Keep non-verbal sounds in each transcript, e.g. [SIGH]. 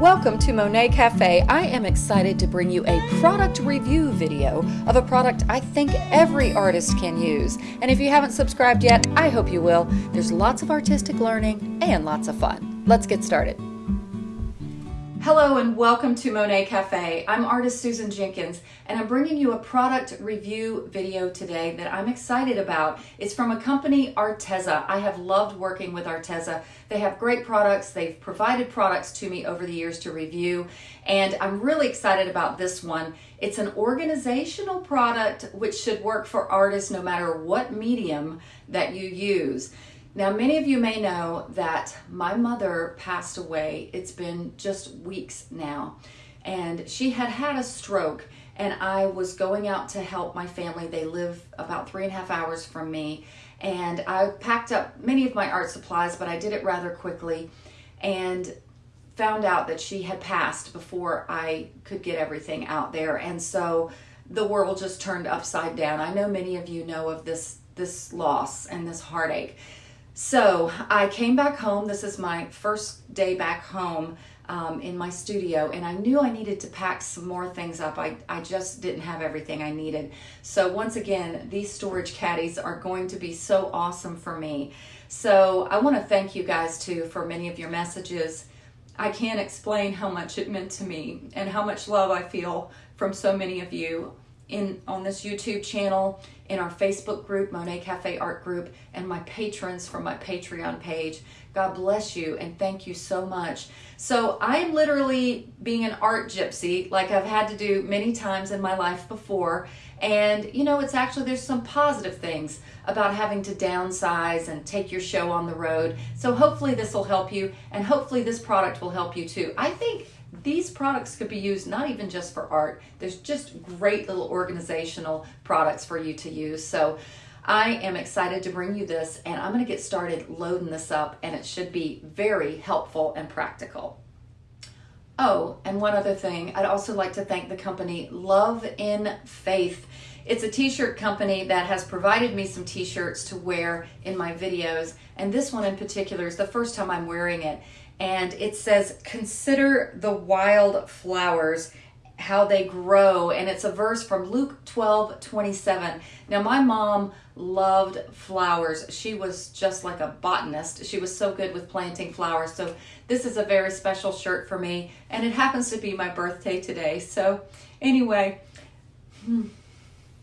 Welcome to Monet Cafe. I am excited to bring you a product review video of a product I think every artist can use. And if you haven't subscribed yet, I hope you will. There's lots of artistic learning and lots of fun. Let's get started. Hello and welcome to Monet Cafe. I'm artist Susan Jenkins and I'm bringing you a product review video today that I'm excited about. It's from a company, Arteza. I have loved working with Arteza. They have great products. They've provided products to me over the years to review and I'm really excited about this one. It's an organizational product which should work for artists no matter what medium that you use. Now, many of you may know that my mother passed away. It's been just weeks now. And she had had a stroke, and I was going out to help my family. They live about three and a half hours from me. And I packed up many of my art supplies, but I did it rather quickly and found out that she had passed before I could get everything out there. And so the world just turned upside down. I know many of you know of this this loss and this heartache. So I came back home. This is my first day back home um, in my studio, and I knew I needed to pack some more things up. I, I just didn't have everything I needed. So once again, these storage caddies are going to be so awesome for me. So I want to thank you guys too for many of your messages. I can't explain how much it meant to me and how much love I feel from so many of you in on this YouTube channel, in our Facebook group, Monet Cafe Art Group, and my patrons from my Patreon page. God bless you and thank you so much. So I'm literally being an art gypsy like I've had to do many times in my life before. And you know, it's actually, there's some positive things about having to downsize and take your show on the road. So hopefully this will help you and hopefully this product will help you too. I think these products could be used not even just for art. There's just great little organizational products for you to use. So I am excited to bring you this and I'm going to get started loading this up and it should be very helpful and practical. Oh, and one other thing, I'd also like to thank the company Love and Faith. It's a t-shirt company that has provided me some t-shirts to wear in my videos and this one in particular is the first time I'm wearing it and it says, Consider the wild flowers, how they grow. And it's a verse from Luke 12 27. Now, my mom loved flowers. She was just like a botanist. She was so good with planting flowers. So, this is a very special shirt for me, and it happens to be my birthday today. So, anyway. Hmm.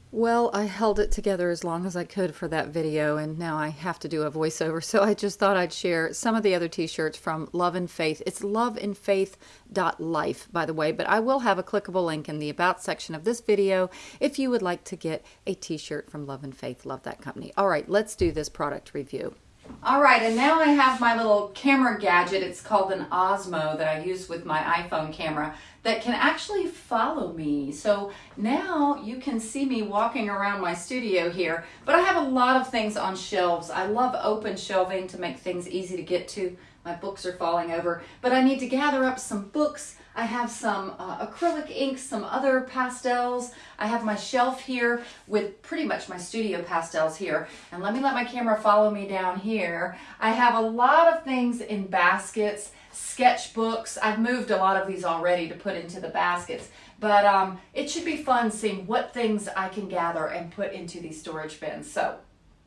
Well, I held it together as long as I could for that video, and now I have to do a voiceover. [LAUGHS] So I just thought I'd share some of the other t-shirts from Love and Faith. It's loveandfaith.life, by the way, but I will have a clickable link in the About section of this video if you would like to get a t-shirt from Love and Faith. Love that company. All right, let's do this product review. All right, and now I have my little camera gadget. It's called an Osmo that I use with my iPhone camera that can actually follow me. So now you can see me walking around my studio here, but I have a lot of things on shelves. I love open shelving to make things easy to get to. My books are falling over, but I need to gather up some books. I have some uh, acrylic inks, some other pastels. I have my shelf here with pretty much my studio pastels here. And let me let my camera follow me down here. I have a lot of things in baskets sketchbooks. I've moved a lot of these already to put into the baskets, but um, it should be fun seeing what things I can gather and put into these storage bins. So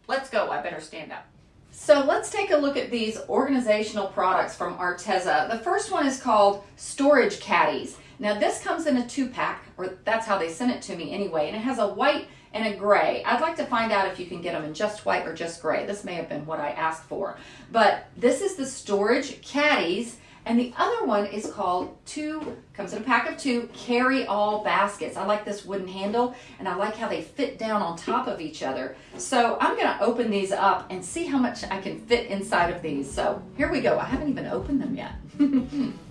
let's go. I better stand up. So let's take a look at these organizational products from Arteza. The first one is called Storage Caddies. Now this comes in a two pack, or that's how they sent it to me anyway, and it has a white and a gray. I'd like to find out if you can get them in just white or just gray. This may have been what I asked for. But this is the storage caddies. And the other one is called two, comes in a pack of two, carry all baskets. I like this wooden handle and I like how they fit down on top of each other. So I'm gonna open these up and see how much I can fit inside of these. So here we go. I haven't even opened them yet. [LAUGHS]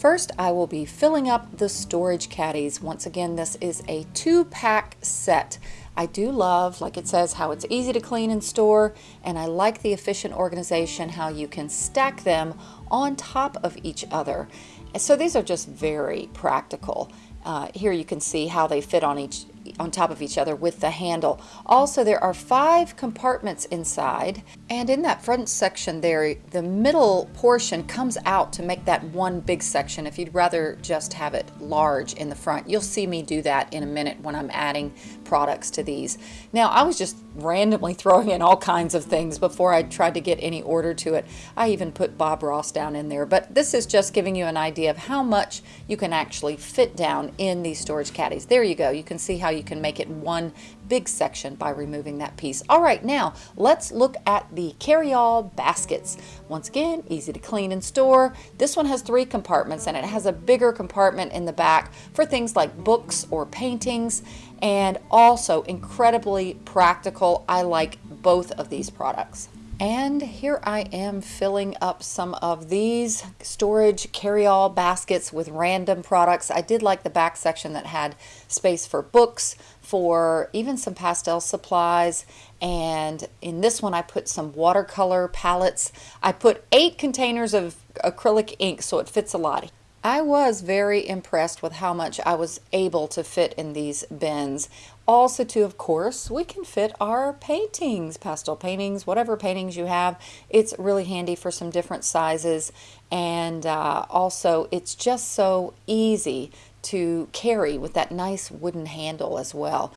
First, I will be filling up the storage caddies. Once again, this is a two pack set. I do love, like it says, how it's easy to clean and store, and I like the efficient organization, how you can stack them on top of each other. So these are just very practical. Uh, here you can see how they fit on each on top of each other with the handle. Also, there are five compartments inside, and in that front section there, the middle portion comes out to make that one big section if you'd rather just have it large in the front. You'll see me do that in a minute when I'm adding products to these. Now, I was just randomly [LAUGHS] throwing in all kinds of things before I tried to get any order to it. I even put Bob Ross down in there, but this is just giving you an idea of how much you can actually fit down in these storage caddies. There you go. You can see how you can make it one big section by removing that piece. All right, now let's look at the carry-all baskets. Once again, easy to clean and store. This one has three compartments and it has a bigger compartment in the back for things like books or paintings and also incredibly practical. I like both of these products. And here I am filling up some of these storage carry-all baskets with random products. I did like the back section that had space for books, for even some pastel supplies, and in this one I put some watercolor palettes. I put eight containers of acrylic ink so it fits a lot. I was very impressed with how much I was able to fit in these bins. Also too, of course, we can fit our paintings, pastel paintings, whatever paintings you have. It's really handy for some different sizes and uh, also it's just so easy to carry with that nice wooden handle as well.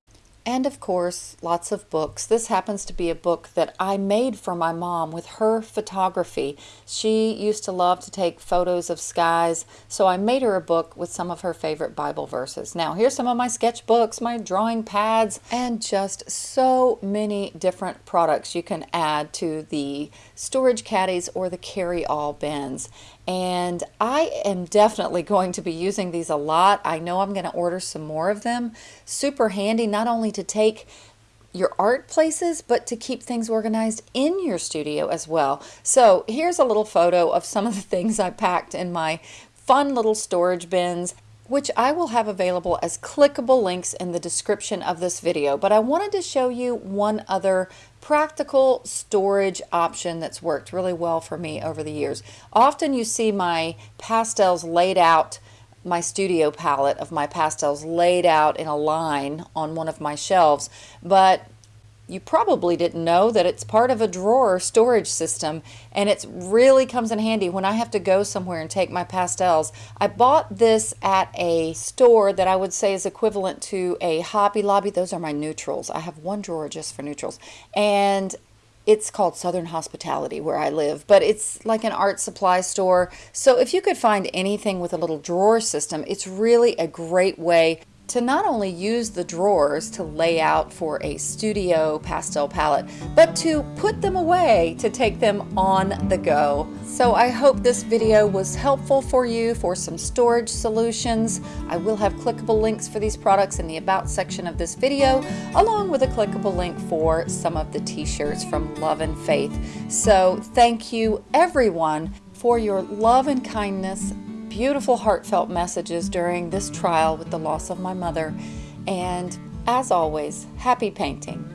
And of course, lots of books. This happens to be a book that I made for my mom with her photography. She used to love to take photos of skies, so I made her a book with some of her favorite Bible verses. Now, here's some of my sketchbooks, my drawing pads, and just so many different products you can add to the storage caddies or the carry-all bins and I am definitely going to be using these a lot. I know I'm going to order some more of them. Super handy not only to take your art places, but to keep things organized in your studio as well. So here's a little photo of some of the things I packed in my fun little storage bins which I will have available as clickable links in the description of this video. But I wanted to show you one other practical storage option that's worked really well for me over the years. Often you see my pastels laid out my studio palette of my pastels laid out in a line on one of my shelves but you probably didn't know that it's part of a drawer storage system and it really comes in handy when I have to go somewhere and take my pastels. I bought this at a store that I would say is equivalent to a Hobby Lobby. Those are my neutrals. I have one drawer just for neutrals. And it's called Southern Hospitality where I live, but it's like an art supply store. So if you could find anything with a little drawer system, it's really a great way to not only use the drawers to lay out for a studio pastel palette, but to put them away to take them on the go. So I hope this video was helpful for you for some storage solutions. I will have clickable links for these products in the About section of this video, along with a clickable link for some of the t-shirts from Love and Faith. So thank you everyone for your love and kindness beautiful heartfelt messages during this trial with the loss of my mother. And as always, happy painting.